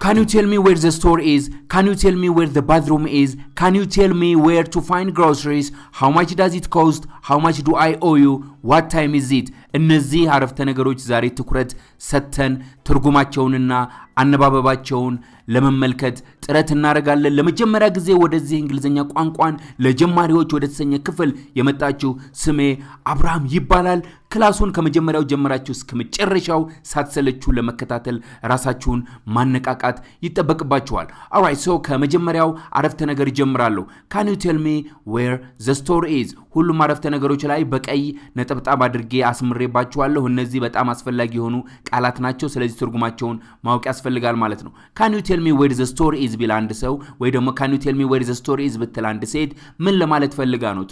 Can you tell me where the store is? Can you tell me where the bathroom is? Can you tell me where to find groceries? How much does it cost? Much do I owe you? What time is it? እነዚህ አረፍተ ነገሮች ዛሬ ትኩረት ሰጥተን ትርጉማቸውንና አነባበባቸውን ለመመልከት ጥረት እናደርጋለን። ለመጀመሪያ ጊዜ ወደዚህ እንግሊዝኛ ቋንቋን ለጀማሪዎች ወደ ተሰኘ ክፍል የመጣችው ስሜ አብርሃም ይባላል። ክላሱን ከመጀመሪያው ጀምራችሁ እስከ መጨረሻው ሳትሰለችሁ ለመከታተል ራሳችሁን ማነቃቃት ይጠበቅባችኋል። ኦራይት ሶ ከመጀመሪያው አረፍተ ነገር ይጀምራለሁ። ካን ዩ ቴል ሚ ዌር ዘ ስቶር ኢዝ። ሁሉም አረፍተ ነገሮች ላይ በቀይ ነጠብጣብ አድርጌ አስምሬባችኋለሁ። እነዚህ በጣም አስፈላጊ የሆኑ ቃላት ናቸው። ስለዚህ ትርጉማቸውን ማወቅ ያስፈልጋል ማለት ነው። ካን ዩ ቴል ሚ ዌር ዘ ስቶር ኢዝ ቢል አንድ ሰው ወይ ደግሞ ካን ዩ ቴል ሚ ዌር ዘ ስቶር ኢዝ ብትል አንድ ሴት ምን ለማለት ፈልጋ ነው?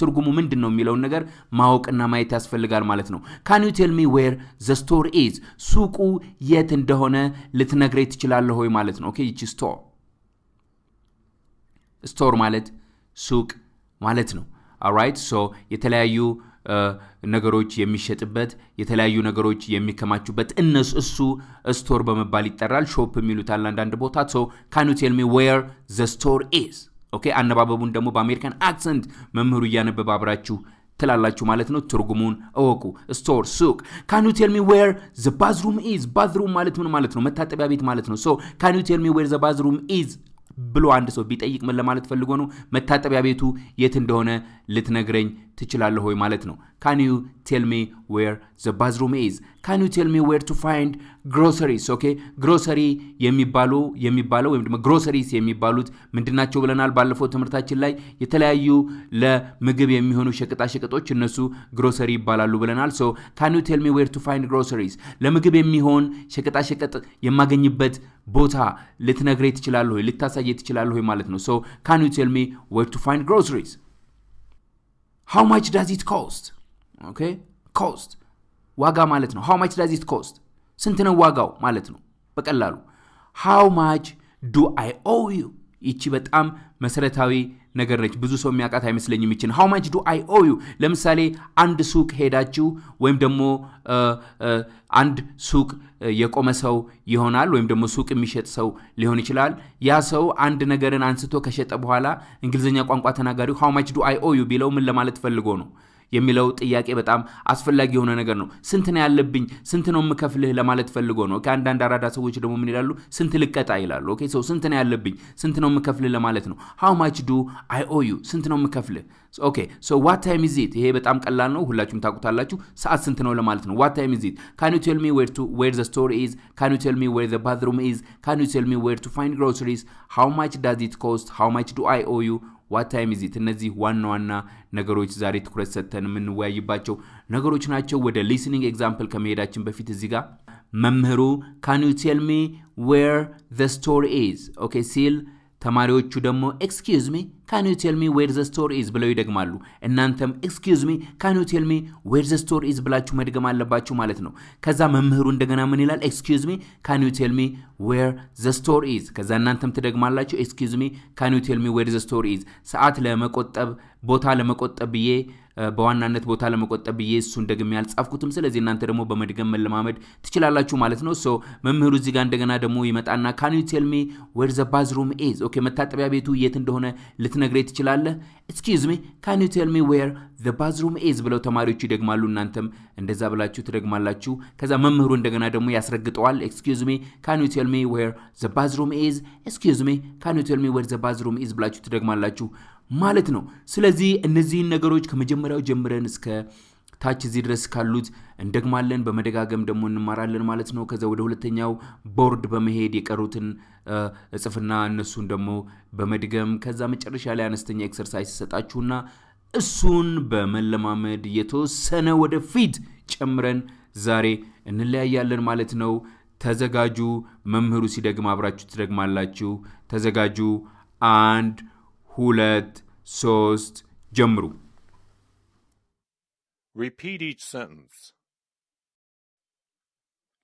ትርጉሙ ምንድን ነው የሚለውን ነገር ማወቅና ማየት ያስፈልጋል ማለት ነው። ካን ዩ ቴል ሚ ዌር ዘ ስቶር ኢዝ፣ ሱቁ የት እንደሆነ ልትነግረኝ ትችላለህ ሆይ ማለት ነው። ኦኬ ይቺ ስቶር ስቶር ማለት ሱቅ ማለት ነው። ኦራይት ሶ የተለያዩ ነገሮች የሚሸጥበት የተለያዩ ነገሮች የሚከማቹበት እነሱ እሱ ስቶር በመባል ይጠራል። ሾፕ የሚሉታል አንዳንድ ቦታ። ሶ ካን ዩ ቴል ሚ ዌር ዘ ስቶር ኢዝ። ኦኬ አነባበቡን ደግሞ በአሜሪካን አክሰንት መምህሩ እያነበበ አብራችሁ ትላላችሁ ማለት ነው። ትርጉሙን እወቁ። ስቶር ሱቅ። ካን ዩ ቴል ሚ ዌር ዘ ባዝሩም ኢዝ። ባዝሩም ማለት ምን ማለት ነው? መታጠቢያ ቤት ማለት ነው። ሶ ካን ዩ ቴል ሚ ዌር ዘ ባዝሩም ኢዝ ብሎ አንድ ሰው ቢጠይቅ ምን ለማለት ፈልጎ ነው? መታጠቢያ ቤቱ የት እንደሆነ ልትነግረኝ ትችላለህ ሆይ ማለት ነው። ካን ዩ ቴል ሚ ዌር ዘ ባዝሩም ኢዝ። ካን ዩ ቴል ሚ ዌር ቱ ፋይንድ ግሮሰሪስ። ኦኬ ግሮሰሪ የሚባሉ የሚባለው ወይም ደግሞ ግሮሰሪስ የሚባሉት ምንድናቸው ብለናል ባለፈው ትምህርታችን ላይ የተለያዩ ለምግብ የሚሆኑ ሸቀጣሸቀጦች እነሱ ግሮሰሪ ይባላሉ ብለናል። ሶ ካን ዩ ቴል ሚ ዌር ቱ ፋይንድ ግሮሰሪስ፣ ለምግብ የሚሆን ሸቀጣሸቀጥ የማገኝበት ቦታ ልትነግረኝ ትችላለህ ሆይ ልታሳየ ትችላለህ ሆይ ማለት ነው። ሶ ካን ዩ ቴል ሚ ዌር ቱ ፋይንድ ግሮሰሪስ ሃው ማች ዳዝ ኢት ኮስት ኦኬ ኮስት ዋጋ ማለት ነው። ሃው ማች ዳዝ ኢት ኮስት ስንት ነው ዋጋው ማለት ነው? በቀላሉ. ሃው ማች ዱ አይ ኦ ዩ ይቺ በጣም መሰረታዊ ነገር ነች ብዙ ሰው የሚያውቃት አይመስለኝም ይችን። ሃው ማች ዱ አይ ኦ ዩ ለምሳሌ አንድ ሱቅ ሄዳችሁ ወይም ደግሞ አንድ ሱቅ የቆመ ሰው ይሆናል ወይም ደግሞ ሱቅ የሚሸጥ ሰው ሊሆን ይችላል። ያ ሰው አንድ ነገርን አንስቶ ከሸጠ በኋላ እንግሊዝኛ ቋንቋ ተናጋሪው ሃው ማች ዱ አይ ኦ ዩ ቢለው ምን ለማለት ፈልጎ ነው የሚለው ጥያቄ በጣም አስፈላጊ የሆነ ነገር ነው። ስንት ነው ያለብኝ፣ ስንት ነው የምከፍልህ ለማለት ፈልጎ ነው። ከአንዳንድ አራዳ ሰዎች ደግሞ ምን ይላሉ? ስንት ልቀጣ ይላሉ። ኦኬ ሰው ስንት ነው ያለብኝ፣ ስንት ነው የምከፍልህ ለማለት ነው። ሃው ማች ዱ አይ ኦ ዩ፣ ስንት ነው የምከፍልህ። ኦኬ ሶ ዋት ታይም ኢዝ ይሄ በጣም ቀላል ነው፣ ሁላችሁም ታውቁታላችሁ። ሰዓት ስንት ነው ለማለት ነው። ዋት ታይም ኢዝ ኢት፣ ካን ዩ ቴል ሚ ዌር ቱ ዌር ዘ ስቶር ኢዝ፣ ካን ዩ ቴል ሚ ዌር ዘ ባዝሩም ኢዝ፣ ካን ዩ ቴል ሚ ዌር ቱ ፋይንድ ግሮሰሪስ፣ ሃው ማች ዳዝ ኢት ኮስት፣ ሃው ማች ዱ አይ ኦ ዩ ዋት ታይም ኢዝ ኢት። እነዚህ ዋና ዋና ነገሮች ዛሬ ትኩረት ሰጥተን የምንወያይባቸው ነገሮች ናቸው። ወደ ሊስኒንግ ኤግዛምፕል ከመሄዳችን በፊት እዚህ ጋር መምህሩ ካን ዩ ቴል ሚ ዌር ዘ ስቶር ኢዝ ኦኬ ሲል ተማሪዎቹ ደግሞ ኤክስኪውዝ ሚ ካን ዩ ቴል ሚ ዌር ዘ ስቶር ኢዝ ብለው ይደግማሉ። እናንተም ኤክስኪውዝ ሚ ካን ዩ ቴል ሚ ዌር ዘ ስቶር ኢዝ ብላችሁ መድገም አለባችሁ ማለት ነው። ከዛ መምህሩ እንደገና ምን ይላል? ኤክስኪውዝ ሚ ካን ዩ ቴል ሚ ዌር ዘ ስቶር ኢዝ። ከዛ እናንተም ትደግማላችሁ። ኤክስኪውዝ ሚ ካን ዩ ቴል ሚ ዌር ዘ ስቶር ኢዝ። ሰዓት ለመቆጠብ ቦታ ለመቆጠብ ብዬ በዋናነት ቦታ ለመቆጠብ ብዬ እሱን ደግሜ ያልጻፍኩትም። ስለዚህ እናንተ ደግሞ በመድገም መለማመድ ትችላላችሁ ማለት ነው። ሶ መምህሩ እዚህ ጋር እንደገና ደግሞ ይመጣና ካን ዩ ቴል ሚ ዌር ዘ ባዝሩም ኢዝ። ኦኬ መታጠቢያ ቤቱ የት እንደሆነ ልትነግረኝ ትችላለህ? ኤክስኪውዝ ሚ ካን ዩ ቴል ሚ ዌር ዘ ባዝሩም ኢዝ ብለው ተማሪዎቹ ይደግማሉ። እናንተም እንደዛ ብላችሁ ትደግማላችሁ። ከዛ መምህሩ እንደገና ደግሞ ያስረግጠዋል። ኤክስኪውዝ ሚ ካን ዩ ቴል ሚ ዌር ዘ ባዝሩም ኢዝ፣ ኤክስኪውዝ ሚ ካን ዩ ቴል ሚ ዌር ዘ ባዝሩም ኢዝ ብላችሁ ትደግማላችሁ ማለት ነው። ስለዚህ እነዚህን ነገሮች ከመጀመሪያው ጀምረን እስከ ታች እዚህ ድረስ ካሉት እንደግማለን፣ በመደጋገም ደግሞ እንማራለን ማለት ነው። ከዛ ወደ ሁለተኛው ቦርድ በመሄድ የቀሩትን እጽፍና እነሱን ደግሞ በመድገም ከዛ መጨረሻ ላይ አነስተኛ ኤክሰርሳይዝ ሰጣችሁና እሱን በመለማመድ የተወሰነ ወደፊት ጨምረን ዛሬ እንለያያለን ማለት ነው። ተዘጋጁ። መምህሩ ሲደግም አብራችሁ ትደግማላችሁ። ተዘጋጁ። አንድ ሁለት Sost jamru. Repeat each sentence.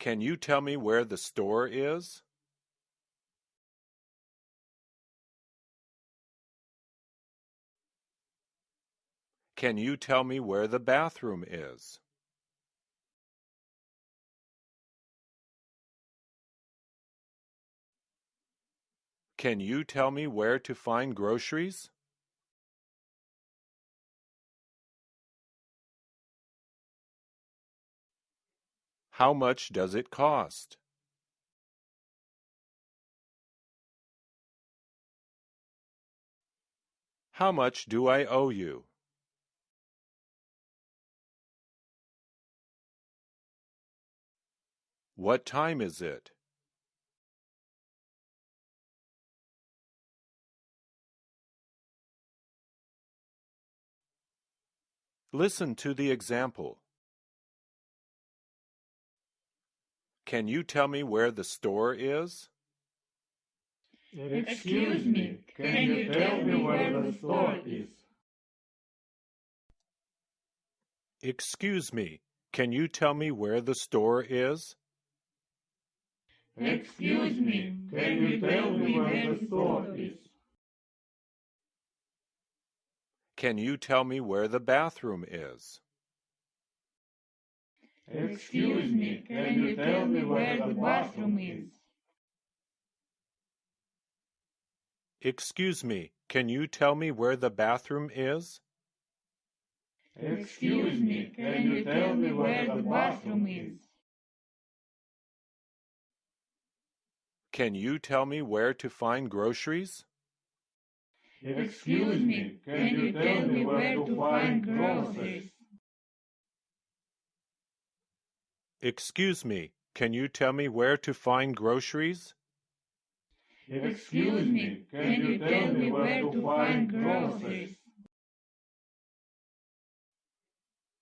Can you tell me where the store is? Can you tell me where the bathroom is? Can you tell me where to find groceries? How much does it cost? How much do I owe you? What time is it? Listen to the example. Can you tell me where the store is? Excuse me, can you tell me where the store is? Excuse me, can you tell me where the store is? Excuse me, can you tell me where the store is? Can you tell me where the bathroom is? Excuse me, can you tell me where the bathroom is? Excuse me, can you tell me where the bathroom is? Excuse me, can you tell me where the bathroom is? Can you tell me where to find groceries? Excuse me, can you tell me where to find groceries? Excuse me, can you tell me where to find groceries? Excuse me, can you tell me where to find groceries?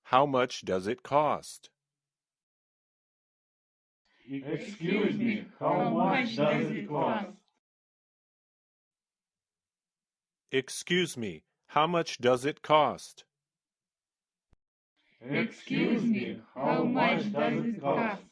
How much does it cost? Excuse me, how much does it cost? Excuse me, how much does it cost? Excuse me, how much does it cost?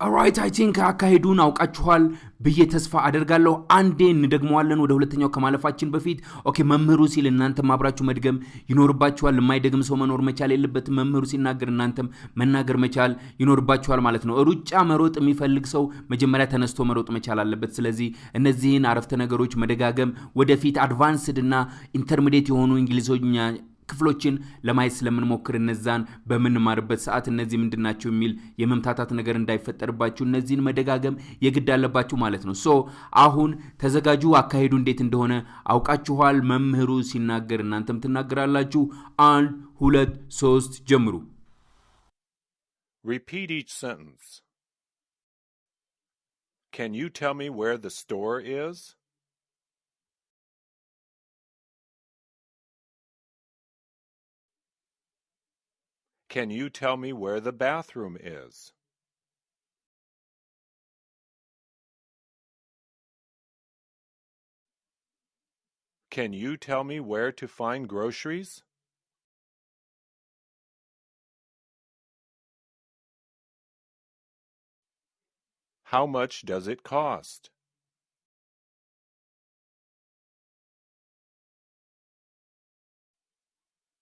ኦራይት አይ ቲንክ አካሄዱን አውቃችኋል ብዬ ተስፋ አደርጋለሁ። አንዴ እንደግመዋለን ወደ ሁለተኛው ከማለፋችን በፊት። ኦኬ መምህሩ ሲል እናንተም አብራችሁ መድገም ይኖርባችኋል። የማይደግም ሰው መኖር መቻል የለበትም። መምህሩ ሲናገር እናንተም መናገር መቻል ይኖርባችኋል ማለት ነው። ሩጫ መሮጥ የሚፈልግ ሰው መጀመሪያ ተነስቶ መሮጥ መቻል አለበት። ስለዚህ እነዚህን አረፍተ ነገሮች መደጋገም ወደፊት አድቫንስድ እና ኢንተርሚዲየት የሆኑ እንግሊዝኛ ክፍሎችን ለማየት ስለምንሞክር እነዛን በምንማርበት ሰዓት እነዚህ ምንድን ናቸው የሚል የመምታታት ነገር እንዳይፈጠርባችሁ እነዚህን መደጋገም የግድ አለባችሁ ማለት ነው። ሶ አሁን ተዘጋጁ። አካሄዱ እንዴት እንደሆነ አውቃችኋል። መምህሩ ሲናገር እናንተም ትናገራላችሁ። አንድ ሁለት ሶስት ጀምሩ። Repeat each sentence. Can you tell me where the store is? Can you tell me where the bathroom is? Can you tell me where to find groceries? How much does it cost?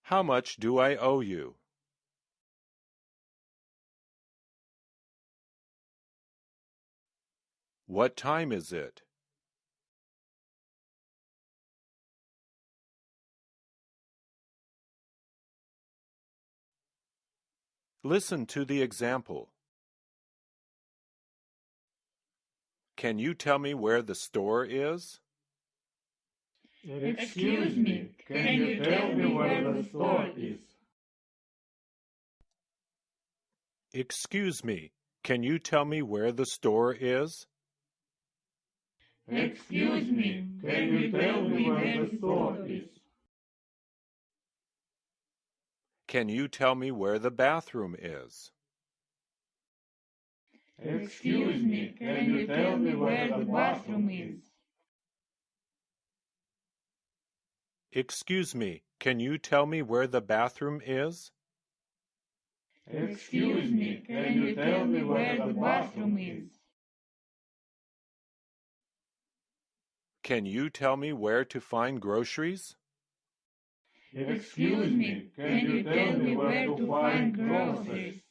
How much do I owe you? What time is it? Listen to the example. Can you tell me where the store is? Excuse me, can you tell me where the store is? Excuse me, can you tell me where the store is? Excuse me, can you tell me where the store is? Can you tell me where the bathroom is? Excuse me, can you tell me where the bathroom is? Excuse me, can you tell me where the bathroom is? Excuse me, can you tell me where the bathroom is? Can you tell me where to find groceries? Excuse me, can you tell me where to find groceries?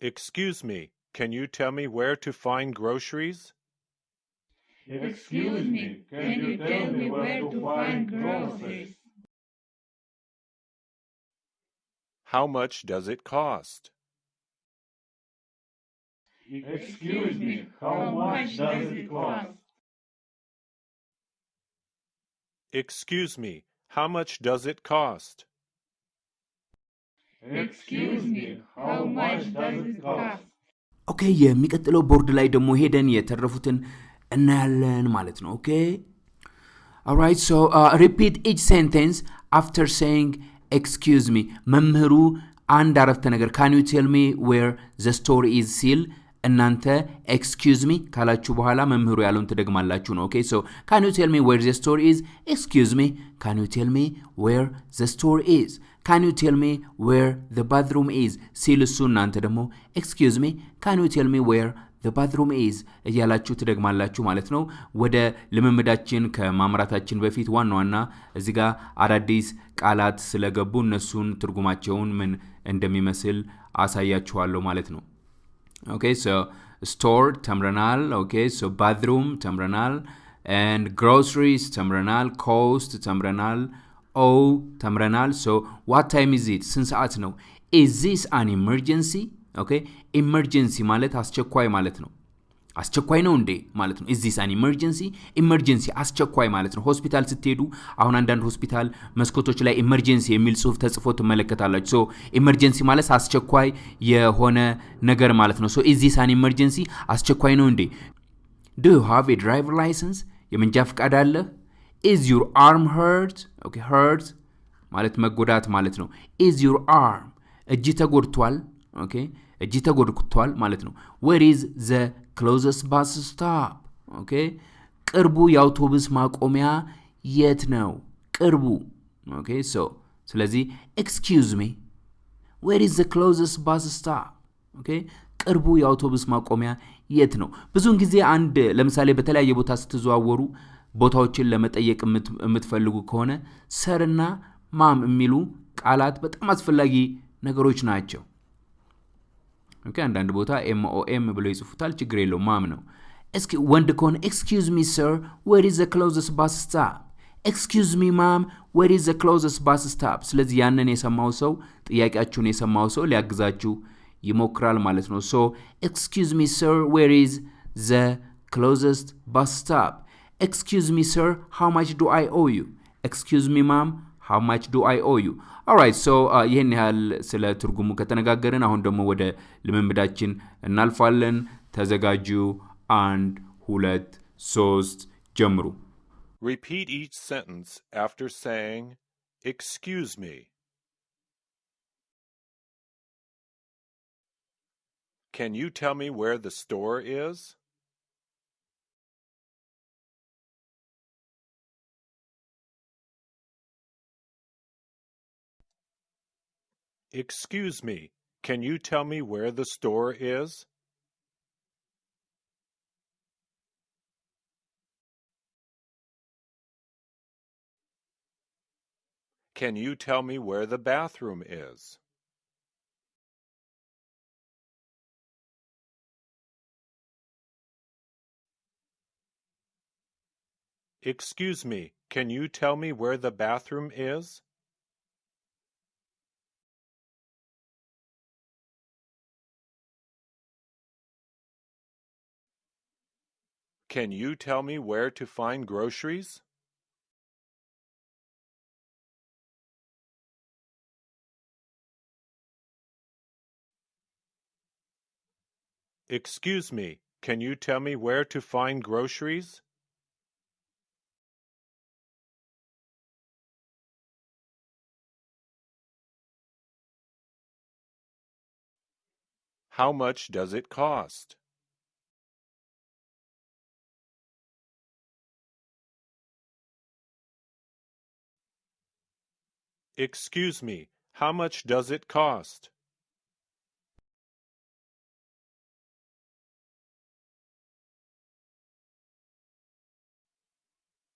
Excuse me, can you tell me where to find groceries? Excuse me, can you tell me where to find groceries? How much does it cost? Excuse me, how much does it cost? Excuse me, how much does it cost? Excuse me, how much does it cost? ኦኬ የሚቀጥለው ቦርድ ላይ ደግሞ ሄደን የተረፉትን እናያለን ማለት ነው ኦኬ alright so uh, repeat each sentence after saying excuse me መምህሩ አንድ አረፍተ ነገር can you tell me where the store is ሲል እናንተ ኤክስኪውዝ ሚ ካላችሁ በኋላ መምህሩ ያለውን ትደግማላችሁ ነው። ኦኬ ሶ ካን ዩ ቴል ሚ ዌር ዘ ስቶር ኢዝ ኤክስኪውዝ ሚ ካን ዩ ቴል ሚ ዌር ዘ ስቶር ኢዝ ካን ዩ ቴል ሚ ዌር ዘ ባዝሩም ኢዝ ሲል እሱ እናንተ ደግሞ ኤክስኪውዝ ሚ ካን ዩ ቴል ሚ ዌር ዘ ባዝሩም ኢዝ እያላችሁ ትደግማላችሁ ማለት ነው። ወደ ልምምዳችን ከማምራታችን በፊት ዋና ዋና እዚህ ጋር አዳዲስ ቃላት ስለገቡ እነሱን ትርጉማቸውን ምን እንደሚመስል አሳያችኋለሁ ማለት ነው። ኦኬ ሶ ስቶር ተምረናል ኦኬ ሶ ባትሩም ተምረናል and groceries ተምረናል ኮስት ተምረናል ኦ ተምረናል ሶ ዋት ታይም ኢዝ ኢት ስንት ሰዓት ነው ኢዝ ዚስ አን ኢመርጀንሲ ኦኬ ኢመርጀንሲ ማለት አስቸኳይ ማለት ነው አስቸኳይ ነው እንዴ ማለት ነው? ኢዚስ አን ኢመርጀንሲ ኢመርጀንሲ አስቸኳይ ማለት ነው። ሆስፒታል ስትሄዱ አሁን አንዳንድ ሆስፒታል መስኮቶች ላይ ኢመርጀንሲ የሚል ጽሁፍ ተጽፎ ትመለከታላችሁ። ሶ ኢመርጀንሲ ማለት አስቸኳይ የሆነ ነገር ማለት ነው። ሶ ኢዚስ አን ኢመርጀንሲ አስቸኳይ ነው እንዴ? ዱ ዩ ሃቭ ኤ ድራይቨር ላይሰንስ? የመንጃ ፍቃድ አለህ ኢዝ ዩር አርም ሄርት ኦኬ ሄርት ማለት መጎዳት ማለት ነው። ኢዝ ዩር አርም? እጅ ተጎድቷል ኦኬ? እጅ ተጎድቷል ማለት ነው። ዌር ኢዝ ዘ ክሎዘስ ባስ ስታፕ ኦኬ? ቅርቡ የአውቶቡስ ማቆሚያ የት ነው? ቅርቡ። ኦኬ? ሶ ስለዚህ ኤክስኪውዝ ሚ ዌር ኢዝ ዘ ክሎዘስ ባስ ስታፕ ኦኬ? ቅርቡ የአውቶቡስ ማቆሚያ የት ነው? ብዙውን ጊዜ አንድ ለምሳሌ በተለያየ ቦታ ስትዘዋወሩ ቦታዎችን ለመጠየቅ የምት- የምትፈልጉ ከሆነ ሰርና ማም የሚሉ ቃላት በጣም አስፈላጊ ነገሮች ናቸው ኦኬ? አንዳንድ ቦታ ኤምኦኤም ብሎ ይጽፉታል ችግር የለው ማም ነው። እስኪ ወንድ ከሆነ ኤክስኪውዝ ሚ ሰር ዌር ኢዝ ዘ ክሎዘስ ባስ ስታፕ ኤክስኪውዝ ሚ ማም ዌር ኢዝ ዘ ክሎዘስ ባስ ስታፕ ስለዚህ ያንን የሰማው ሰው ጥያቄያችሁን የሰማው ሰው ሊያግዛችሁ ይሞክራል ማለት ነው። ሶ ኤክስኪውዝ ሚ ሰር ዌር ኢዝ ዘ ክሎዘስት ባስ ስታፕ ኤክስኪውዝ ሚ ሰር ሃው ማች ዱ አይ ኦ ዩ ኤክስኪውዝ ሚ ማም ሃው ማች ዱ አይ ኦ ዩ ኦራይት ሶ ይህን ያህል ስለ ትርጉሙ ከተነጋገርን አሁን ደግሞ ወደ ልምምዳችን እናልፋለን ተዘጋጁ አንድ ሁለት ሶስት ጀምሩ Repeat each sentence after saying, Excuse me. Can you tell me where the store is? Excuse me, can you tell me where the store is? Can you tell me where the bathroom is? Excuse me, can you tell me where the bathroom is? Can you tell me where to find groceries? Excuse me, can you tell me where to find groceries? How much does it cost? Excuse me, how much does it cost?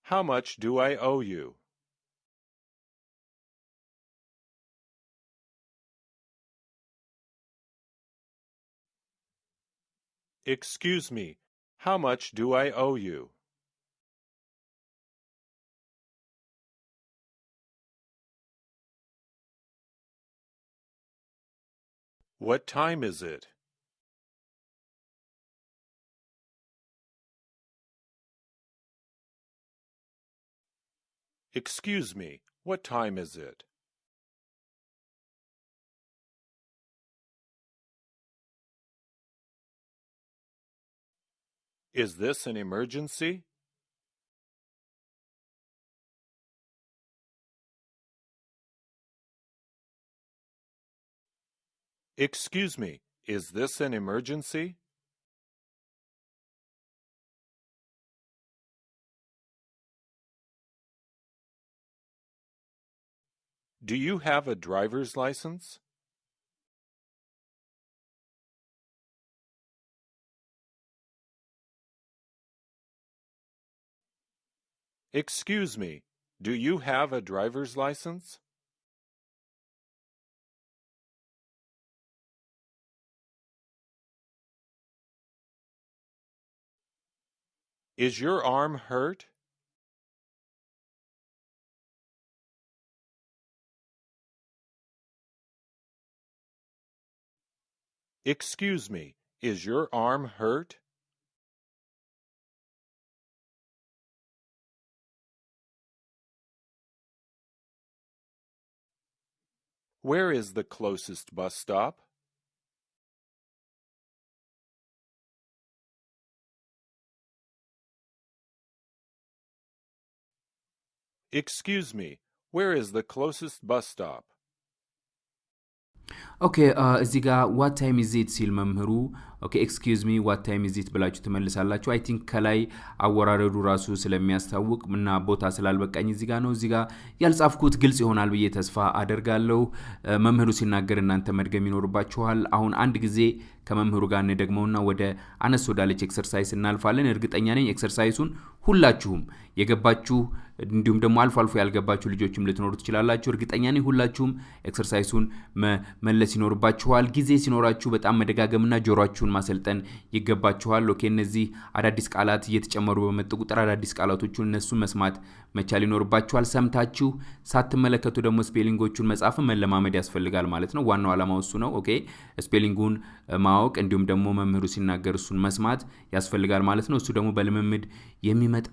How much do I owe you? Excuse me, how much do I owe you? What time is it? Excuse me, what time is it? Is this an emergency? Excuse me, is this an emergency? Do you have a driver's license? Excuse me, do you have a driver's license? Is your arm hurt? Excuse me, is your arm hurt? Where is the closest bus stop? Excuse me, where is the closest bus stop? Okay, uh, Ziga, what time is it till ኦኬ ኤክስኪውዝ ሚ ዋት ታይም ኢዚት ብላችሁ ትመልሳላችሁ። አይ ቲንክ ከላይ አወራረዱ ራሱ ስለሚያስታውቅ እና ቦታ ስላልበቃኝ እዚህ ጋር ነው። እዚህ ጋር ያልጻፍኩት ግልጽ ይሆናል ብዬ ተስፋ አደርጋለሁ። መምህሩ ሲናገር እናንተ መድገም ይኖርባችኋል። አሁን አንድ ጊዜ ከመምህሩ ጋር እንደግመውና ወደ አነስ ወዳለች ኤክሰርሳይዝ እናልፋለን። እርግጠኛ ነኝ ኤክሰርሳይሱን ሁላችሁም የገባችሁ እንዲሁም ደግሞ አልፎ አልፎ ያልገባችሁ ልጆችም ልትኖሩ ትችላላችሁ። እርግጠኛ ነኝ ሁላችሁም ኤክሰርሳይሱን መመለስ ይኖርባችኋል። ጊዜ ሲኖራችሁ በጣም መደጋገምና ጆሯችሁን ማሰልጠን ይገባችኋል። ኦኬ እነዚህ አዳዲስ ቃላት እየተጨመሩ በመጡ ቁጥር አዳዲስ ቃላቶቹን እነሱን መስማት መቻል ይኖርባችኋል። ሰምታችሁ ሳትመለከቱ ደግሞ ስፔሊንጎቹን መጻፍን መለማመድ ያስፈልጋል ማለት ነው። ዋናው ዓላማው እሱ ነው። ኦኬ ስፔሊንጉን ማወቅ እንዲሁም ደግሞ መምህሩ ሲናገር እሱን መስማት ያስፈልጋል ማለት ነው። እሱ ደግሞ በልምምድ የሚመጣ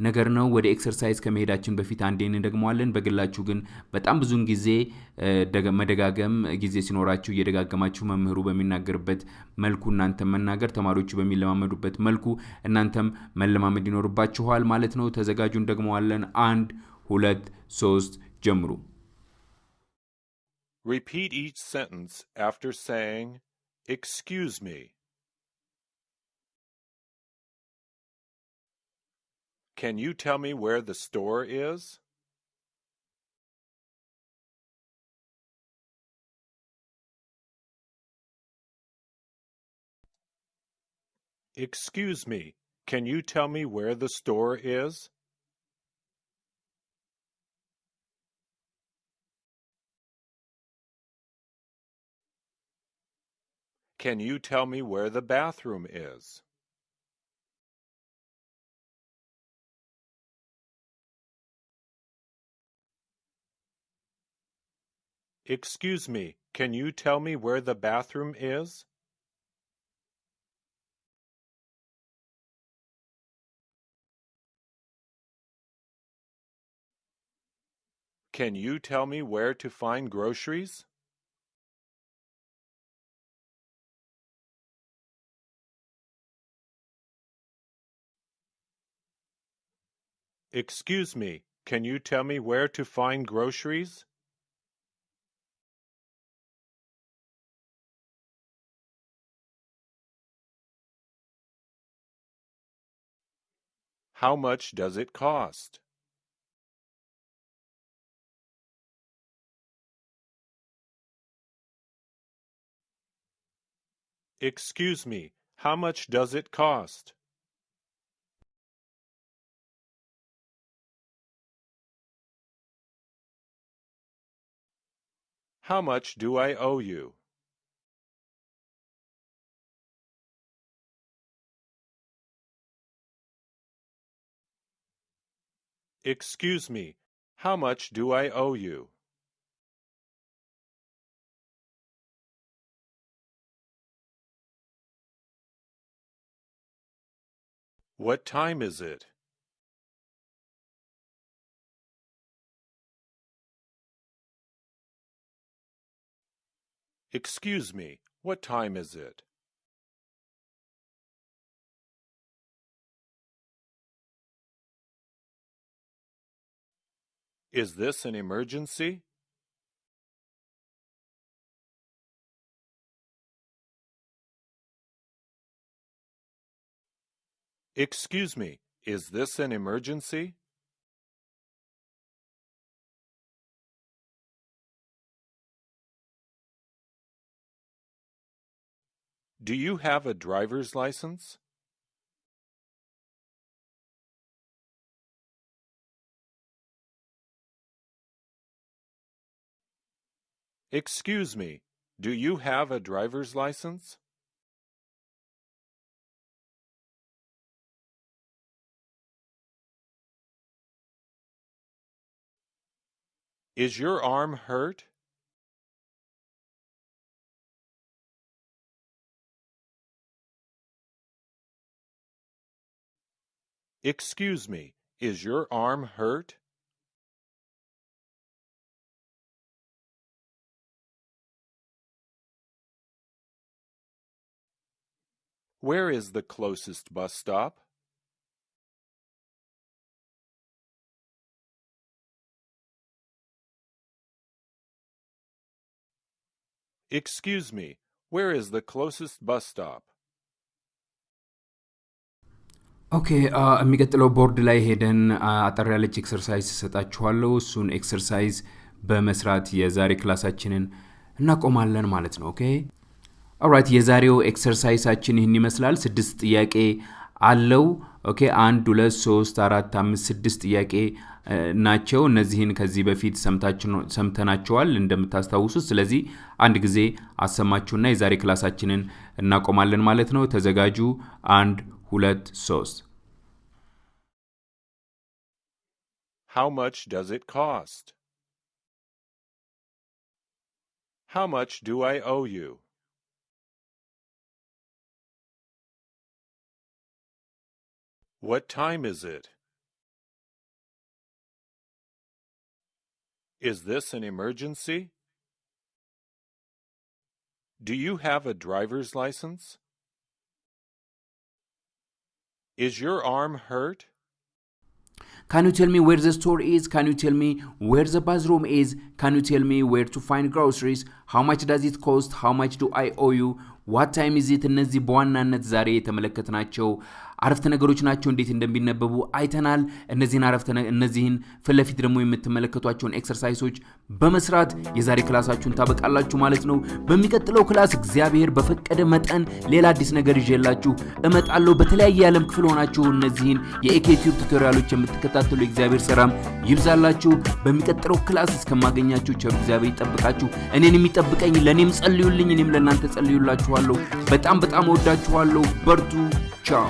ነገር ነው። ወደ ኤክሰርሳይዝ ከመሄዳችን በፊት አንዴ እንደግመዋለን። በግላችሁ ግን በጣም ብዙን ጊዜ መደጋገም ጊዜ ሲኖራችሁ እየደጋገማችሁ መምህሩ በሚናገርበት መልኩ እናንተም መናገር፣ ተማሪዎቹ በሚለማመዱበት መልኩ እናንተም መለማመድ ይኖርባችኋል ማለት ነው። ተዘጋጁ፣ እንደግመዋለን። አንድ ሁለት ሶስት ጀምሩ። Repeat each sentence after saying, Excuse me. Can you tell me where the store is? Excuse me, can you tell me where the store is? Can you tell me where the bathroom is? Excuse me, can you tell me where the bathroom is? Can you tell me where to find groceries? Excuse me, can you tell me where to find groceries? How much does it cost? Excuse me, how much does it cost? How much do I owe you? Excuse me, how much do I owe you? What time is it? Excuse me, what time is it? Is this an emergency? Excuse me, is this an emergency? Do you have a driver's license? Excuse me, do you have a driver's license? Is your arm hurt? Excuse me, is your arm hurt? Where is the closest bus stop? Excuse me, where is the closest bus stop? ኦኬ የሚቀጥለው ቦርድ ላይ ሄደን አጠር ያለች ኤክሰርሳይዝ እሰጣችኋለሁ። እሱን ኤክሰርሳይዝ በመስራት የዛሬ ክላሳችንን እናቆማለን ማለት ነው። ኦኬ ኦራይት። የዛሬው ኤክሰርሳይሳችን ይህን ይመስላል። ስድስት ጥያቄ አለው። ኦኬ አንድ ሁለት ሶስት አራት አምስት ስድስት ጥያቄ ናቸው። እነዚህን ከዚህ በፊት ሰምተናቸዋል እንደምታስታውሱት። ስለዚህ አንድ ጊዜ አሰማችሁና የዛሬ ክላሳችንን እናቆማለን ማለት ነው። ተዘጋጁ። አንድ ሁለት ሶስት How much does it cost? How much do I owe you? What time is it? Is this an emergency? Do you have a driver's license? Is your arm hurt? Can you tell me where the store is? Can you tell me where the bathroom is? Can you tell me where to find groceries? How much does it cost? How much do I owe you? ዋት ታይም ኢዝ ኢት? እነዚህ በዋናነት ዛሬ የተመለከትናቸው አረፍተ ነገሮች ናቸው። እንዴት እንደሚነበቡ አይተናል። እነዚህን አረፍተ እነዚህን ፊት ደግሞ የምትመለከቷቸውን ኤክሰርሳይሶች በመስራት የዛሬ ክላሳችሁን ታበቃላችሁ ማለት ነው። በሚቀጥለው ክላስ እግዚአብሔር በፈቀደ መጠን ሌላ አዲስ ነገር ይዤላችሁ እመጣለሁ። በተለያየ የዓለም ክፍል ሆናችሁ እነዚህን የኢኬቲዩብ ቱቶሪያሎች የምትከታተሉ የእግዚአብሔር ሰላም ይብዛላችሁ። በሚቀጥለው ክላስ እስከማገኛችሁ ቸር እግዚአብሔር ይጠብቃችሁ። እኔን የሚጠብቀኝ ለእኔም ጸልዩልኝ፣ እኔም ለእናንተ ጸልዩላችኋለሁ። በጣም በጣም እወዳችኋለሁ። በርቱ። ቻው